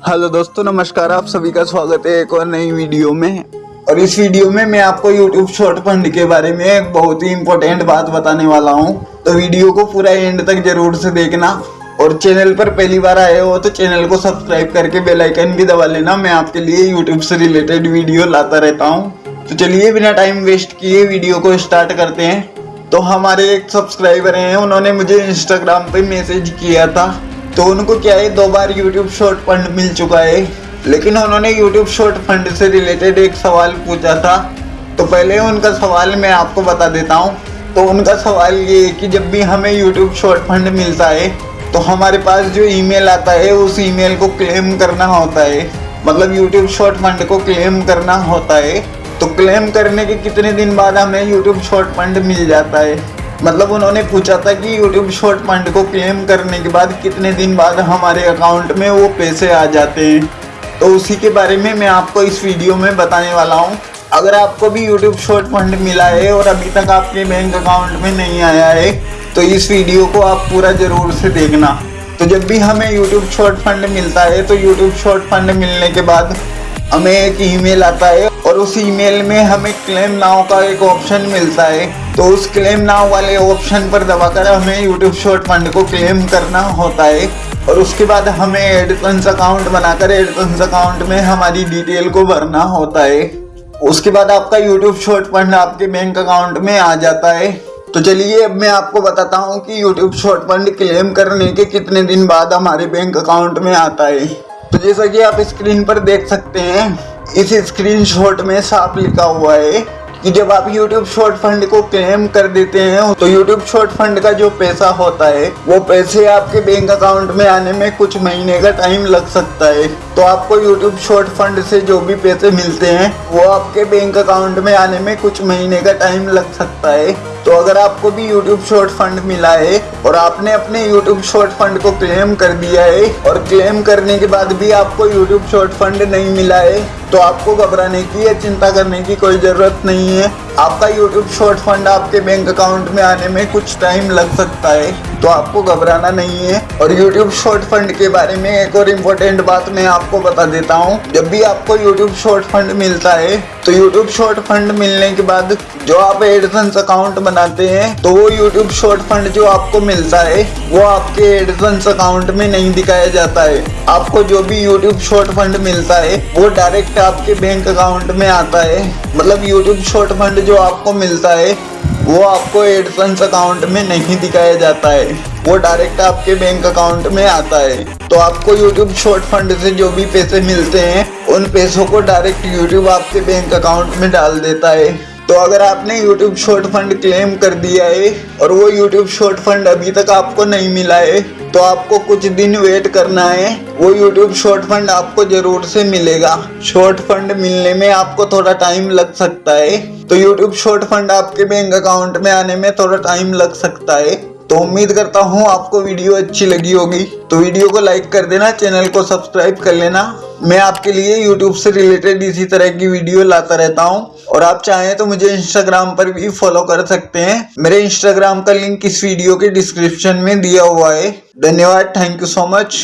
Hello दोस्तों, नमस्कार, आप सभी का स्वागत है एक और नई वीडियो में। और इस वीडियो में मैं आपको यूट्यूब शॉर्ट फंड के बारे में एक बहुत ही इम्पोर्टेंट बात बताने वाला हूँ। तो वीडियो को पूरा एंड तक ज़रूर से देखना। और चैनल पर पहली बार आए हो तो चैनल को सब्सक्राइब करके बेल आइकन भी दबा लेना। मैं आपके लिए यूट्यूब से रिलेटेड वीडियो लाता रहता हूँ। तो चलिए बिना टाइम वेस्ट किए वीडियो को स्टार्ट करते हैं। तो हमारे एक सब्सक्राइबर हैं, उन्होंने मुझे इंस्टाग्राम पे मैसेज किया था। तो उनको क्या है, दो बार यूट्यूब शॉर्ट फंड मिल चुका है। लेकिन उन्होंने यूट्यूब शॉर्ट फंड से रिलेटेड एक सवाल पूछा था। तो पहले उनका सवाल मैं आपको बता देता हूँ। तो उनका सवाल ये है कि जब भी हमें यूट्यूब शॉर्ट फंड मिलता है तो हमारे पास जो ईमेल आता है, उस ईमेल को क्लेम करना होता है। मतलब यूट्यूब शॉर्ट फंड को क्लेम करना होता है। तो क्लेम करने के कितने दिन बाद हमें यूट्यूब शॉर्ट फंड मिल जाता है? मतलब उन्होंने पूछा था कि यूट्यूब शॉर्ट फंड को क्लेम करने के बाद कितने दिन बाद हमारे अकाउंट में वो पैसे आ जाते हैं। तो उसी के बारे में मैं आपको इस वीडियो में बताने वाला हूँ। अगर आपको भी यूट्यूब शॉर्ट फंड मिला है और अभी तक आपके बैंक अकाउंट में नहीं आया है तो इस वीडियो को आप पूरा ज़रूर से देखना। तो जब भी हमें यूट्यूब शॉर्ट फंड मिलता है तो यूट्यूब शॉर्ट फंड मिलने के बाद हमें एक ईमेल आता है और उस ईमेल में हमें क्लेम नाव का एक ऑप्शन मिलता है। तो उस क्लेम नाउ वाले ऑप्शन पर दबाकर हमें यूट्यूब शॉर्ट फंड को क्लेम करना होता है। और उसके बाद हमें एडसन्स अकाउंट बनाकर एडसन्स अकाउंट में हमारी डिटेल को भरना होता है। उसके बाद आपका यूट्यूब शॉर्ट फंड आपके बैंक अकाउंट में आ जाता है। तो चलिए अब मैं आपको बताता हूँ कि यूट्यूब शॉर्ट फंड क्लेम करने के कितने दिन बाद हमारे बैंक अकाउंट में आता है। तो जैसा कि आप स्क्रीन पर देख सकते हैं, इस स्क्रीनशॉट में साफ़ लिखा हुआ है कि जब आप YouTube शॉर्ट फंड को क्लेम कर देते हैं तो YouTube शॉर्ट फंड का जो पैसा होता है, वो पैसे आपके बैंक अकाउंट में आने में कुछ महीने का टाइम लग सकता है। तो आपको YouTube शॉर्ट फंड से जो भी पैसे मिलते हैं, वो आपके बैंक अकाउंट में आने में कुछ महीने का टाइम लग सकता है। तो अगर आपको भी YouTube शॉर्ट फंड मिला है, और आपने अपने YouTube शॉर्ट फंड को क्लेम कर दिया है, और क्लेम करने के बाद भी आपको YouTube शॉर्ट फंड नहीं मिला है तो आपको घबराने की या चिंता करने की कोई ज़रूरत नहीं है। आपका YouTube शॉर्ट फंड आपके बैंक अकाउंट में आने में कुछ टाइम लग सकता है तो आपको घबराना नहीं है। और YouTube शॉर्ट फंड के बारे में एक और इम्पोर्टेंट बात मैं आपको बता देता हूँ। जब भी आपको YouTube शॉर्ट फंड मिलता है तो YouTube शॉर्ट फंड मिलने के बाद जो आप एडसन्स अकाउंट बनाते हैं तो वो यूट्यूब शॉर्ट फंड जो आपको मिलता है, वो आपके एडसन्स अकाउंट में नहीं दिखाया जाता है। आपको जो भी यूट्यूब शॉर्ट फंड मिलता है, वो डायरेक्ट आपके बैंक अकाउंट में आता है मतलब YouTube शॉर्ट फंड जो आपको मिलता है, वो आपको एडसन्स अकाउंट में नहीं दिखाया जाता है। वो डायरेक्ट आपके बैंक अकाउंट में आता है। तो आपको यूट्यूब शॉर्ट फंड से जो भी पैसे मिलते हैं, उन पैसों को डायरेक्ट यूट्यूब आपके बैंक अकाउंट में डाल देता है। तो अगर आपने यूट्यूब शॉर्ट फंड क्लेम कर दिया है, और वो यूट्यूब शॉर्ट फंड अभी तक आपको नहीं मिला है तो आपको कुछ दिन वेट करना है। वो यूट्यूब शॉर्ट फंड आपको ज़रूर से मिलेगा। शॉर्ट फंड मिलने में आपको थोड़ा टाइम लग सकता है। तो यूट्यूब शॉर्ट फंड आपके बैंक अकाउंट में आने में थोड़ा टाइम लग सकता है। तो उम्मीद करता हूँ आपको वीडियो अच्छी लगी होगी। तो वीडियो को लाइक कर देना चैनल को सब्सक्राइब कर लेना। मैं आपके लिए यूट्यूब से रिलेटेड इसी तरह की वीडियो लाता रहता हूँ। और आप चाहें तो मुझे इंस्टाग्राम पर भी फॉलो कर सकते हैं। मेरे इंस्टाग्राम का लिंक इस वीडियो के डिस्क्रिप्शन में दिया हुआ है। धन्यवाद थैंक यू सो मच